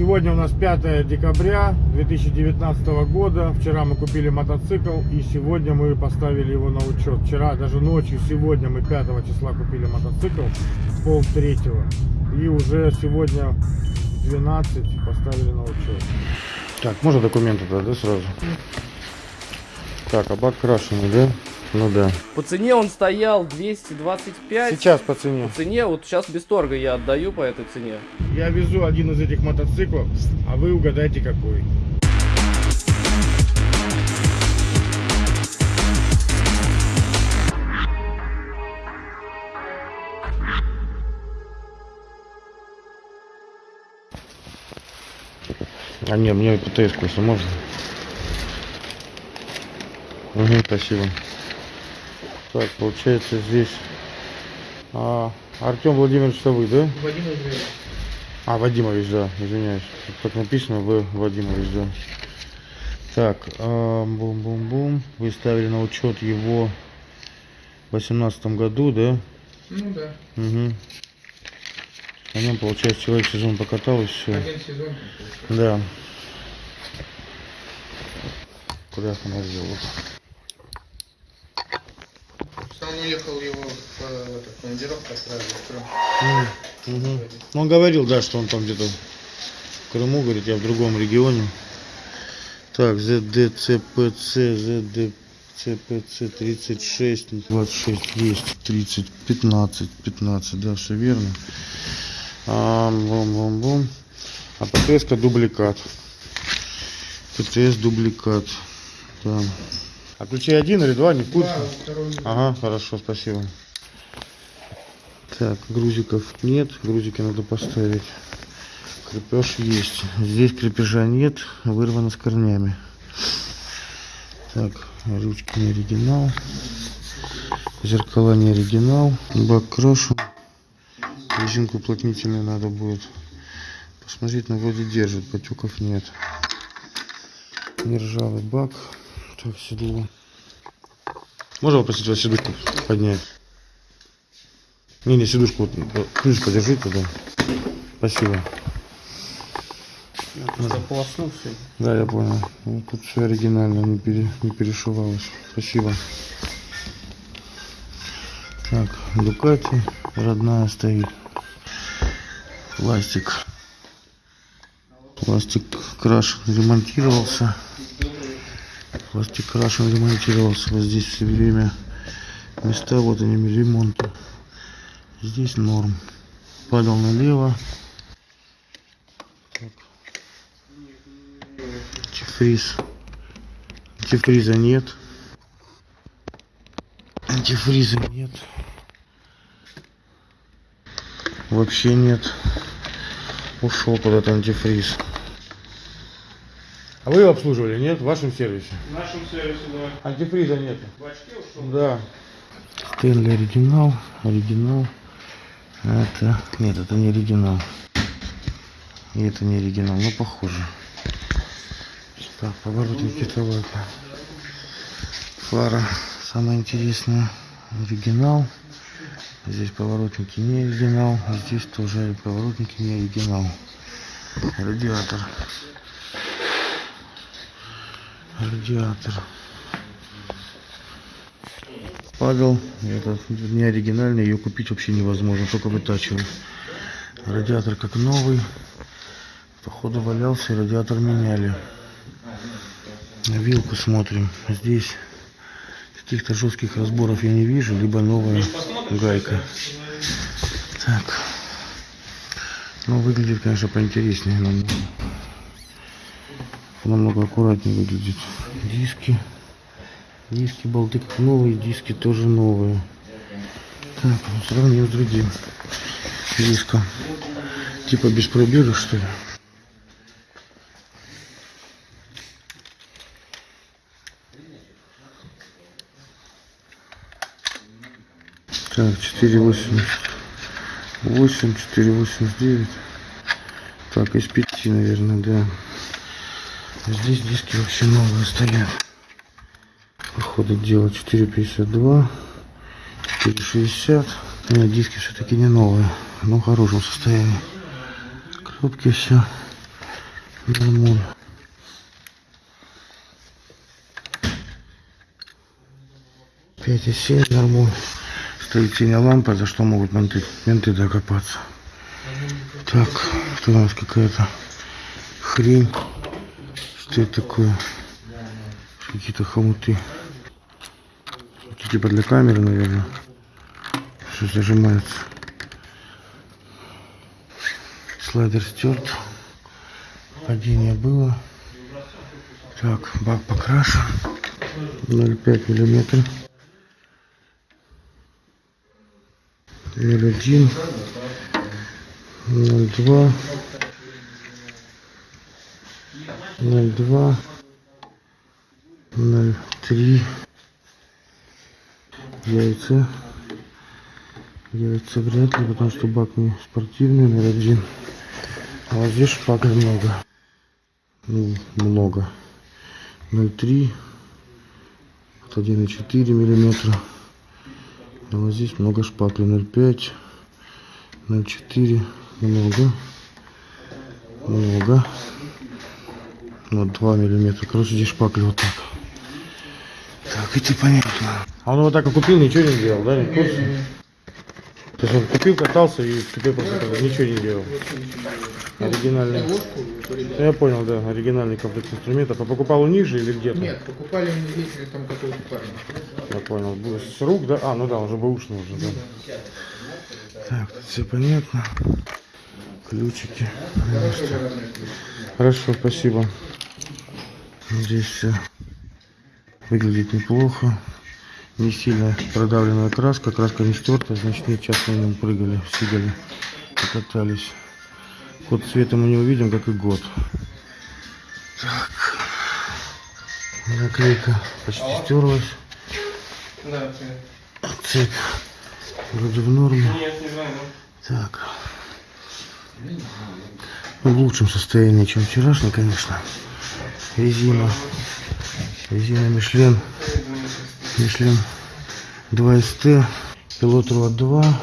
Сегодня у нас 5 декабря 2019 года. Вчера мы купили мотоцикл и сегодня мы поставили его на учет. Вчера, даже ночью, сегодня мы 5 числа купили мотоцикл, пол третьего. И уже сегодня в 12 поставили на учет. Так, можно документы тогда, да, сразу? Так, а бак крашеный, да? Ну да. По цене он стоял 225. Сейчас по цене. По цене, вот сейчас без торга я отдаю по этой цене. Я везу один из этих мотоциклов, а вы угадайте какой. А не, мне ПТС если можно. Угу, спасибо. Так, получается здесь а, Артем Владимирович, что вы, да? Владимир Андреевич. А, Вадимович, да, извиняюсь. Так написано, вы Вадимович, да. Так, а, бум-бум-бум. Вы ставили на учет его в восемнадцатом году, да? Ну да, Угу. На нем, получается, человек сезон покатал и все. один сезон. Да. Куда она сделала? Сам уехал его в, э, в этот, командировку отправили в Крым. Угу. Он говорил, да, что он там где-то в Крыму, говорит, я в другом регионе. Так, ЗДЦПЦ, ЗДЦПЦ 36, 26, есть 30, 15, 15, да, все верно. А, бум, бум, бум. А ПТС дубликат. ПТС дубликат. Да. А ключей один или два, не в курсе? Да, Ага, хорошо, спасибо. Так, грузиков нет, грузики надо поставить. Крепеж есть. Здесь крепежа нет, вырвано с корнями. Так, ручки не оригинал. Зеркала не оригинал. Бак крошен. Резинку уплотнительную надо будет посмотреть, но вроде держит, потеков нет. Нержавый бак. Так, седло. Можно попросить вас сидушку поднять? Не, не, сидушку, вот, ключ подержите, да. Спасибо. Заполоснул все. Да, я понял. Ну, тут все оригинально, не, пере, не перешивалось. Спасибо. Так, Дукати родная стоит. Пластик. Пластик крашен, ремонтировался. Пластик крашен, ремонтировался. Вот здесь все время места, вот они ремонта. Здесь норм. Падал налево. Антифриз. Антифриза нет. Антифриза нет. Вообще нет. Ушел куда-то антифриз. А вы его обслуживали, нет? В вашем сервисе? В нашем сервисе, да. Антифриза нет. В очке ушел. Да. Стэнли оригинал. Оригинал. Это... Нет, это не оригинал. И это не оригинал, но похоже. Так, поворотники Тавака. Фара самое интересное. Оригинал. Здесь поворотники не оригинал. Здесь тоже поворотники не оригинал. Радиатор. Радиатор. Падал. Это не оригинальный. Ее купить вообще невозможно. Только вытачивать. Радиатор как новый. Походу валялся. Радиатор меняли. Вилку смотрим. Здесь каких-то жестких разборов я не вижу. Либо новая гайка. Так. Ну, выглядит, конечно, поинтереснее. Намного, намного аккуратнее выглядит. Диски. Диски, болты как новые, диски тоже новые. Так, ну, сравним с другим диском. Типа без пробега, что ли? Так, 488, 489. Так, из пяти, наверное, да. Здесь диски вообще новые стоят. Походу дело 452, 460. Нет, диски все-таки не новые, но в хорошем состоянии. Кнопки все. Нормуль. Пять и семь нормуль. Стоит синяя лампа, за что могут менты, менты докопаться. Так, что у нас какая-то хрень. Что это такое? Какие-то хомуты. Это типа для камеры, наверное. Что зажимается. Слайдер стерт. Падение было. Так, бак покрашен. 0,5 миллиметров. 0,1. 0,2. 0,2. 0,3. Яйца. Яйца вряд ли, потому что бак не спортивный, 0,1. А вот здесь шпаклей много. Ну, много. 0,3. Вот 1,4 миллиметра. А вот здесь много шпаклей. 0,5. 0,4. Много. Много. Вот 2 миллиметра. Короче, здесь шпакли вот так. Так, это понятно. А он вот так и купил, ничего не сделал, да? Не в курсе? То есть он купил, катался и теперь просто как ничего не делал. Оригинальный. Передал. Ну, Я понял, да, оригинальный комплект инструментов. А покупал у них же или где-то? Нет, покупали мы ездили там какого-то парня. Я понял. С рук, да? А, ну да, уже бэушный уже, да. Так, тут все понятно. Ключики. Хорошо, спасибо. Здесь все выглядит неплохо. Не сильно продавленная краска. Краска не стертая, значит не часто на нем прыгали, сидели, покатались. Ход цвета мы не увидим, как и год. Так. Наклейка почти стерлась. Да, Цепь вроде в норме. Так. В лучшем состоянии, чем вчерашний, конечно. Резина. Резина Мишлен. Мишлен 2СТ. Пилот Руа 2.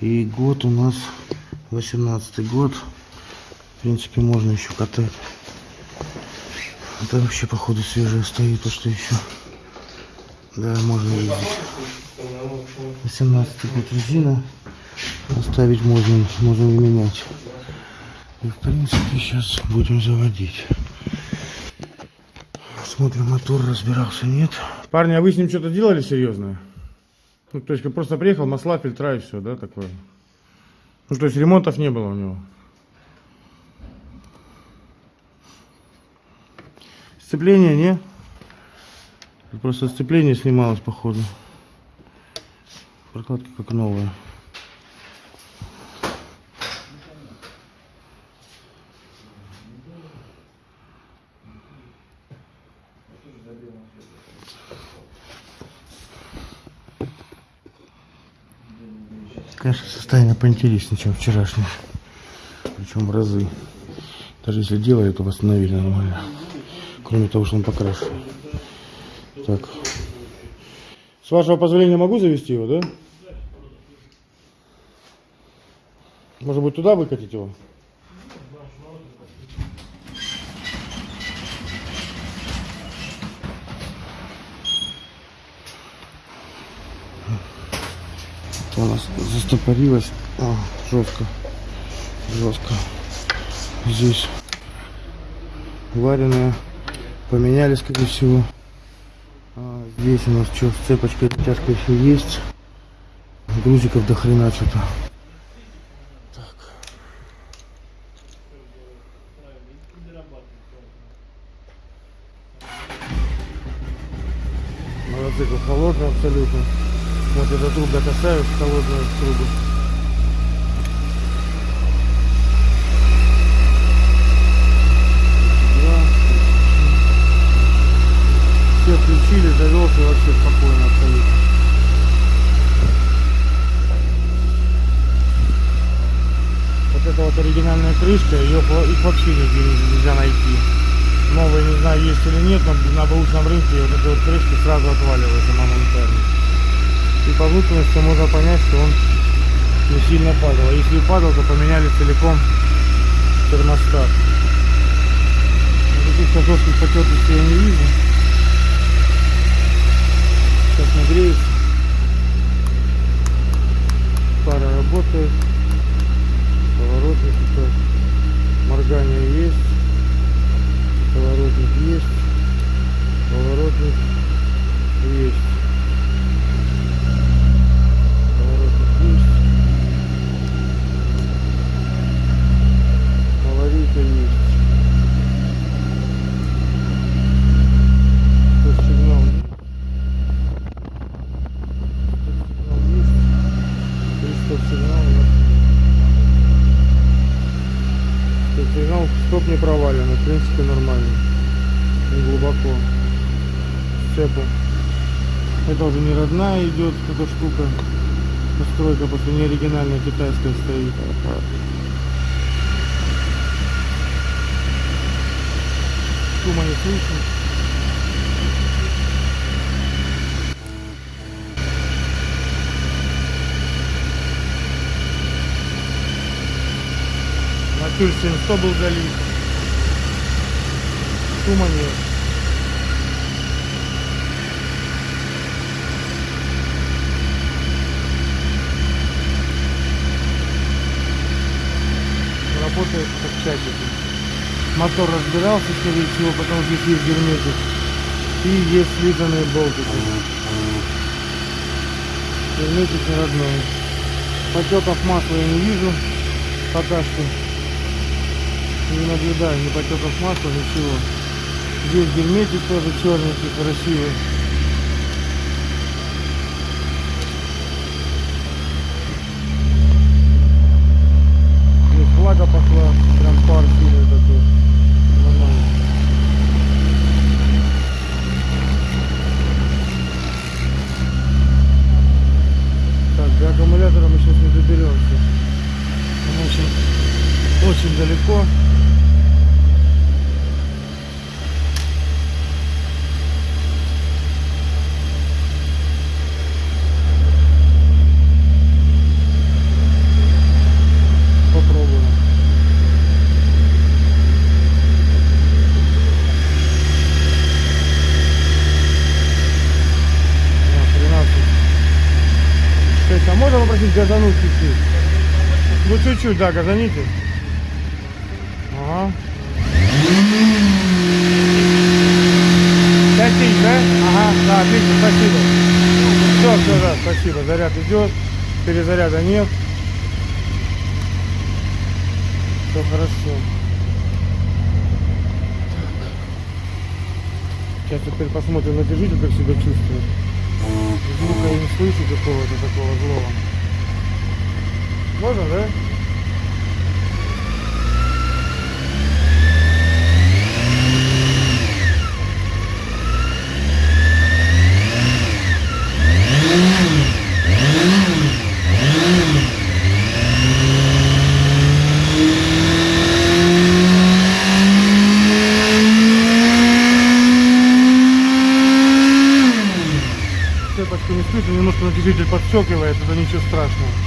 И год у нас 18 год. В принципе, можно еще катать. Это вообще, походу, свежая стоит, то что еще. Да, можно ездить. 18 год резина. Оставить можно, можно и менять. И в принципе сейчас будем заводить. Смотрим, мотор разбирался, нет. Парни, а вы с ним что-то делали серьезное? Ну, то есть просто приехал, масла, фильтра и все, да, такое? Ну, то есть ремонтов не было у него? Сцепление, не? Просто сцепление снималось, походу. Прокладка как новая. Конечно, состояние поинтереснее, чем вчерашнее. Причем в разы. Даже если делали, то восстановили нормально. Кроме того, что он покрашен. Так. С вашего позволения могу завести его, да? Может быть, туда выкатить его? У нас застопорилось а, жестко. Жестко. Здесь вареная. Поменяли, скорее всего. А, здесь у нас что, с цепочкой тяжко еще есть. Грузиков до хрена что-то. Мотоцикл холодный абсолютно. Вот эта трубка касаюсь, холодную трубу. Все включили, завелся вообще спокойно абсолютно. Вот эта вот оригинальная крышка, ее их вообще нигде не- нельзя найти. Новые не знаю есть или нет, но на бэушном рынке вот эта вот крышка сразу отваливается моментально. И по внутренности можно понять, что он не сильно падал. А если падал, то поменяли целиком термостат. Каких-то жестких потертостей я не вижу. Сейчас нагреется. Пара работает. Поворотник тут моргание есть. Поворотник есть. Поворотник есть. Поворотник есть. Аварийка есть. Тут сигнал есть. Тут сигнал есть. Приступ сигнал у нас. Тут сигнал стоп не провален, в принципе нормально. Не глубоко. Сцепу. Это уже не родная идет эта штука. Настройка просто не оригинальная китайская стоит. Шума не слышно. На тюльсе 100 был залит. Шума нет. Работает как часики. Мотор разбирался, скорее всего, потому что здесь есть герметик. И есть слизанные болтики. Герметик не родной. Потеков масла я не вижу пока что. Не наблюдаю ни потеков масла, ничего. Здесь герметик тоже черненький, красивый. Здесь влага пошла, прям пар сильный такой. Нормально. Так, до аккумулятора мы сейчас не доберемся. Он очень, очень далеко. Попробуем. Да, 13. Шесть. Попросить газануть чуть-чуть? Ну чуть-чуть, да, газаните. Ага. Пять тысяч, да? Ага, да, отлично, спасибо. Все, все, да, спасибо. Заряд идет, перезаряда нет. Все хорошо. Сейчас теперь посмотрим на движитель, как себя чувствует. Звука я не слышу какого-то такого злого. Можно, да? Немножко натяжитель подщекивает, это ничего страшного.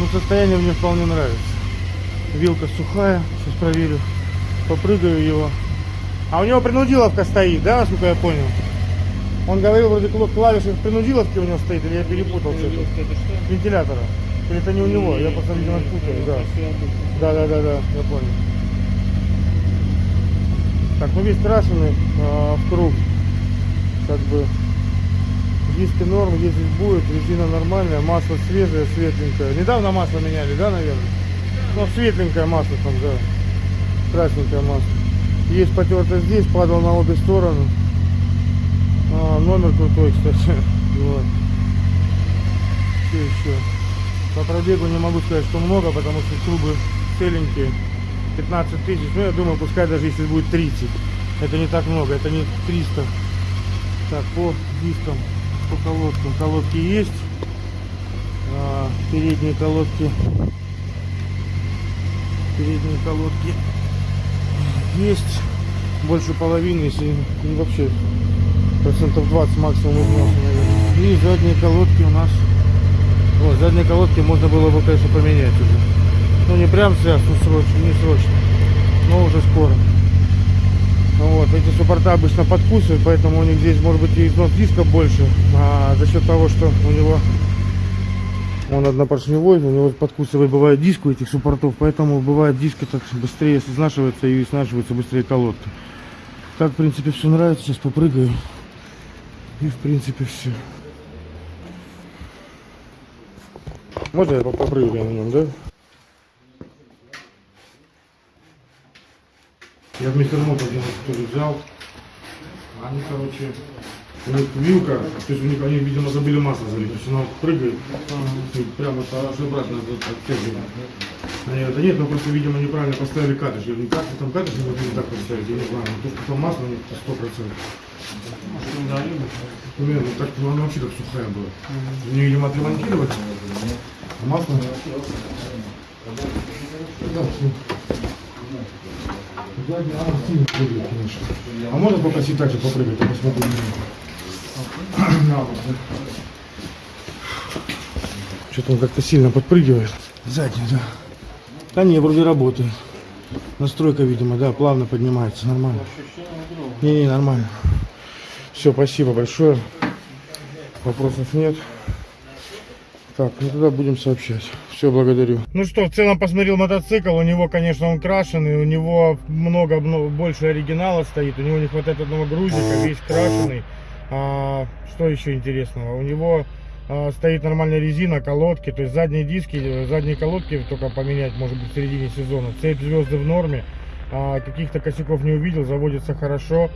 Но состояние мне вполне нравится. Вилка сухая, сейчас проверю. Попрыгаю его. А у него принудиловка стоит, да, насколько я понял? Он говорил, вроде кл- клавиши принудиловки у него стоит, или я перепутал что-то? Вентилятора. Или это не у него, я просто, видимо, путаю, да. Да, да, да, да, я понял. Так, ну весь крашеный а, в круг. Как бы диски норм, ездить будет, резина нормальная, масло свежее, светленькое. Недавно масло меняли, да, наверное? Ну, светленькое масло там, да. Красненькое масло. Есть потерто здесь, падал на обе стороны. А, номер крутой, кстати. Вот. Что еще? По пробегу не могу сказать, что много, потому что трубы целенькие. 15 тысяч. Ну, я думаю, пускай даже если будет 30. Это не так много, это не 300. Так, по дискам, по колодкам. Колодки есть. А, передние колодки. Передние колодки есть. Больше половины, если не вообще процентов 20 максимум износа, наверное. И задние колодки у нас. Вот, задние колодки можно было бы, конечно, поменять уже. Ну не прям сейчас, ну срочно, не срочно. Но уже скоро. Ну вот, эти суппорта обычно подкусывают, поэтому у них здесь может быть и износ диска больше. А за счет того, что у него он однопоршневой, у него подкусывает бывает диск у этих суппортов, поэтому бывает диски так быстрее изнашивается и изнашивается быстрее колодки. Так, в принципе, все нравится. Сейчас попрыгаю. И, в принципе, все. Можно я поп- попрыгаю на нем, да? Я в микромот один тоже взял. Они, короче, у них вилка, то есть у них они, видимо, забыли масло залить. То есть она прыгает, и прямо это аж обратно оттягивает. Они говорят, да нет, мы просто, видимо, неправильно поставили катыш. Я говорю, ну как вы там катыш не могли так поставить? Я не знаю, ну то, что там масло, нет, сто процентов. Примерно, ну, так, ну, она вообще как сухая была. У нее, видимо, отремонтировать. А масло... Да, всё. Конечно. А можно попросить так же попрыгать, я посмотрю. На вот, да. Что-то он как-то сильно подпрыгивает. Задний, да. Да не, вроде работает. Настройка, видимо, да, плавно поднимается, нормально. Не-не, нормально. Все, спасибо большое. Вопросов нет. Так, ну тогда будем сообщать. Все, благодарю. Ну что, в целом посмотрел мотоцикл. У него, конечно, он крашеный. У него много, много больше оригинала стоит. У него не хватает одного грузика, весь крашеный. А, что еще интересного? У него а, стоит нормальная резина, колодки. То есть задние диски, э, задние колодки только поменять, может быть, в середине сезона. Цепь звезды в норме. А, каких-то косяков не увидел. Заводится хорошо.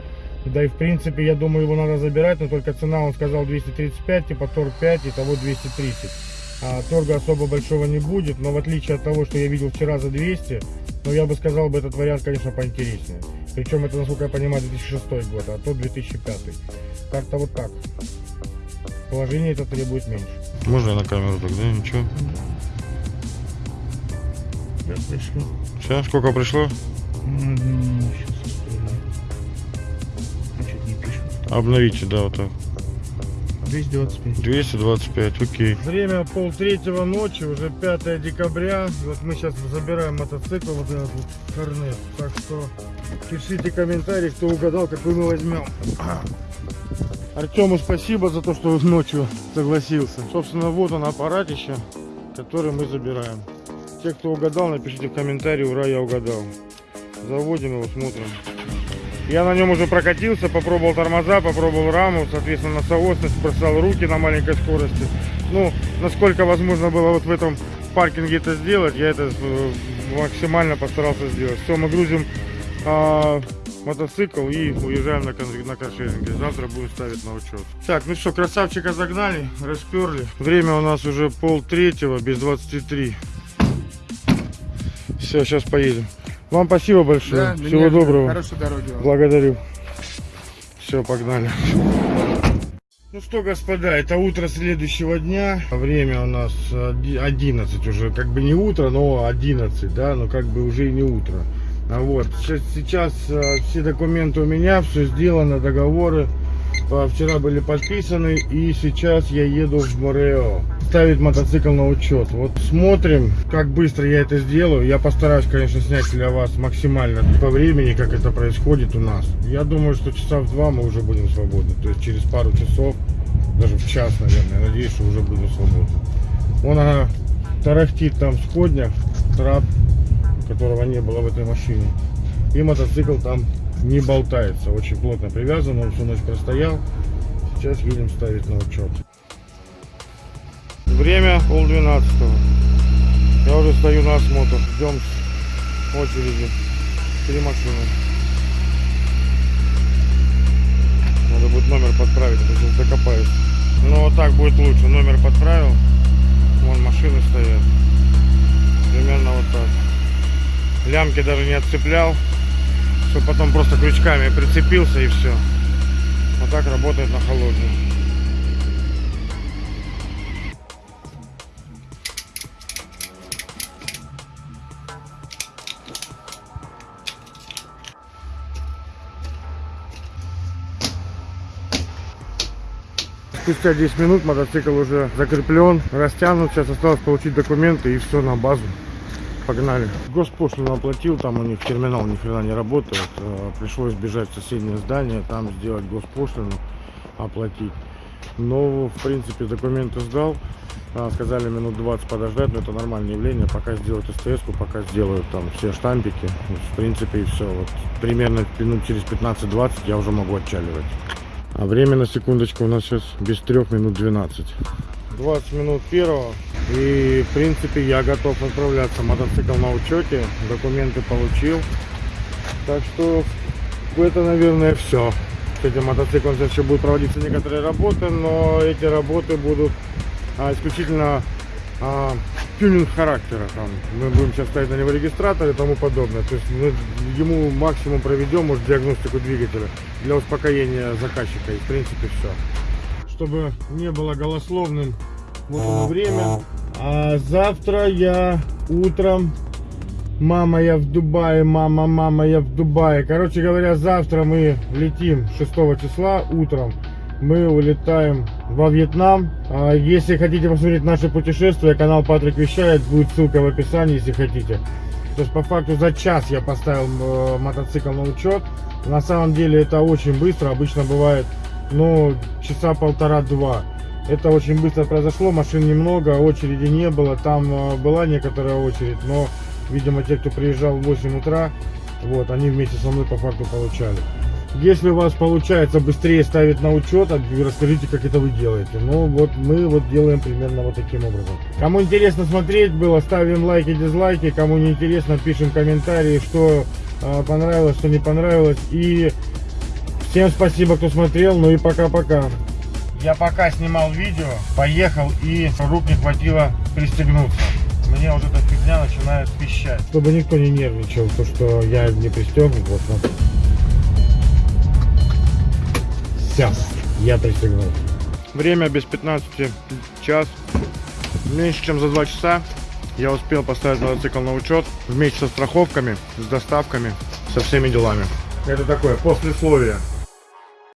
Да и в принципе, я думаю, его надо забирать, но только цена, он сказал 235, типа торг 5, и того 230. А, торга особо большого не будет, но в отличие от того, что я видел вчера за 200, ну я бы сказал, бы этот вариант, конечно, поинтереснее. Причем это, насколько я понимаю, 2006 год, а то 2005. Как-то вот так. Положение это требует меньше. Можно я на камеру тогда? Ничего. Да, пришло. Все, сколько пришло? Обновите, да, вот так. 225. 225, окей. Время пол третьего ночи, уже 5 декабря. Вот мы сейчас забираем мотоцикл, вот этот вот корнет. Так что пишите комментарии, кто угадал, какой мы возьмем. Артему спасибо за то, что ночью согласился. Собственно, вот он аппаратище, который мы забираем. Те, кто угадал, напишите в комментарии, ура, я угадал. Заводим его, смотрим. Я на нем уже прокатился, попробовал тормоза, попробовал раму, соответственно, на соосность, бросал руки на маленькой скорости. Ну, насколько возможно было вот в этом паркинге это сделать, я это э, максимально постарался сделать. Все, мы грузим а, мотоцикл и уезжаем на, на каршеринге. Завтра будем ставить на учет. Так, ну что, красавчика загнали, расперли. Время у нас уже пол третьего, без 23. Все, сейчас поедем. Вам спасибо большое. Всего доброго. Хорошей дороги вам. Благодарю. Все, погнали. Ну что, господа, это утро следующего дня. Время у нас оди- 11 уже, как бы не утро, но 11, да, но как бы уже и не утро. А вот, сейчас, сейчас э, все документы у меня, все сделано, договоры вчера были подписаны, и сейчас я еду в Морео ставить мотоцикл на учет. Вот смотрим, как быстро я это сделаю. Я постараюсь, конечно, снять для вас максимально по времени, как это происходит у нас. Я думаю, что часа в два мы уже будем свободны. То есть через пару часов, даже в час, наверное, надеюсь, что уже будем свободны. Вон она тарахтит там в сходнях, трап, которого не было в этой машине. И мотоцикл там не болтается, очень плотно привязан, он всю ночь простоял. Сейчас едем ставить на учет. Время пол двенадцатого. Я уже стою на осмотр. Ждем очереди. Три машины. Надо будет номер подправить, а то сейчас докопаюсь. Ну вот так будет лучше. Номер подправил. Вон машины стоят. Примерно вот так. Лямки даже не отцеплял. Чтобы потом просто крючками прицепился и все. Вот так работает на холодную. Спустя 10 минут мотоцикл уже закреплен, растянут. Сейчас осталось получить документы и все на базу. погнали. Госпошлину оплатил, там у них терминал ни хрена не работает. Э, Пришлось бежать в соседнее здание, там сделать госпошлину, оплатить. Но, в принципе, документы сдал. А, Сказали минут 20 подождать, но это нормальное явление. Пока сделают СТС, пока сделают там все штампики. В принципе, и все. Вот, примерно минут через 15-20 я уже могу отчаливать. А время на секундочку у нас сейчас без трех минут 12. 20 минут первого. И, в принципе, я готов отправляться. Мотоцикл на учете. Документы получил. Так что это, наверное, все. С этим мотоциклом сейчас еще будут проводиться некоторые работы, но эти работы будут а, исключительно а, тюнинг характера. Там. Мы будем сейчас ставить на него регистратор и тому подобное. То есть мы ему максимум проведем, может, диагностику двигателя для успокоения заказчика. И, в принципе, все. Чтобы не было голословным вот оно время. А завтра я утром Мама, я в Дубае, мама, мама, я в Дубае. Короче говоря, завтра мы летим 6 числа утром. Мы улетаем во Вьетнам. А Если хотите посмотреть наше путешествие, канал Патрик Вещает, будет ссылка в описании, если хотите. То есть по факту за час я поставил э, мотоцикл на учет. На самом деле это очень быстро, обычно бывает, ну, часа полтора-два. Это очень быстро произошло, машин немного, очереди не было. Там э, была некоторая очередь, но, видимо, те, кто приезжал в 8 утра, вот, они вместе со мной по факту получали. Если у вас получается быстрее ставить на учет, расскажите, как это вы делаете. Ну, вот мы вот делаем примерно вот таким образом. Кому интересно смотреть было, ставим лайки, дизлайки. Кому не интересно, пишем комментарии, что э, понравилось, что не понравилось. И всем спасибо, кто смотрел. Ну и пока-пока. Я пока снимал видео, поехал и рук не хватило пристегнуться. Мне уже эта фигня начинает пищать. Чтобы никто не нервничал, то что я не пристегнут, вот смотри. Все, я пристегнул. Время без 15 час. Меньше чем за 2 часа я успел поставить мотоцикл на учет вместе со страховками, с доставками, со всеми делами. Это такое послесловие.